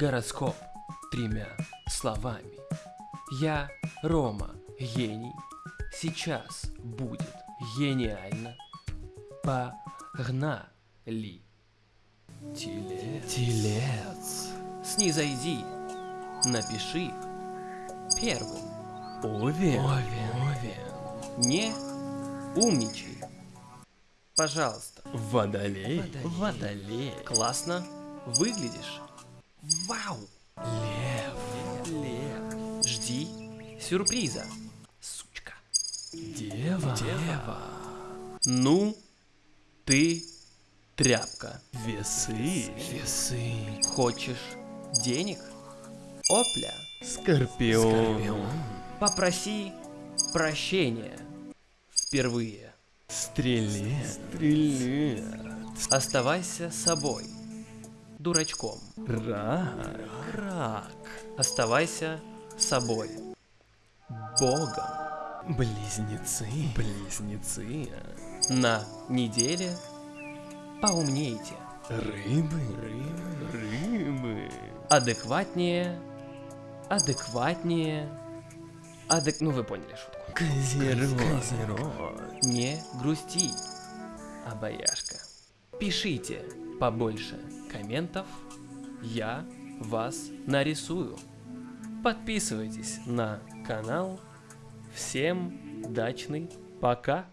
Гороскоп тремя словами. Я Рома, гений. Сейчас будет гениально. Погнали. Телец. Телец. Снизойди. Напиши первым. Овен. Овен. Не умничай. Пожалуйста. Водолей. Водолей. Классно выглядишь. Вау. Лев. Лев. Жди сюрприза. Сучка. Дева. Дева. Ну, ты тряпка. Весы. Весы. Хочешь денег? Опля. Скорпион. Попроси прощения. Впервые. Стрелец. Стрелец. Оставайся собой. Дурачком. Рак. Рак. Оставайся собой. Богом. Близнецы. Близнецы. На неделе поумнейте. Рыбы. Рыбы. Рыбы. Адекватнее. Адекватнее. Адек... Ну вы поняли шутку. Козерог. Козерог. Не грусти, обаяшка. Пишите побольше комментов, я вас нарисую. Подписывайтесь на канал. Всем дачный пока.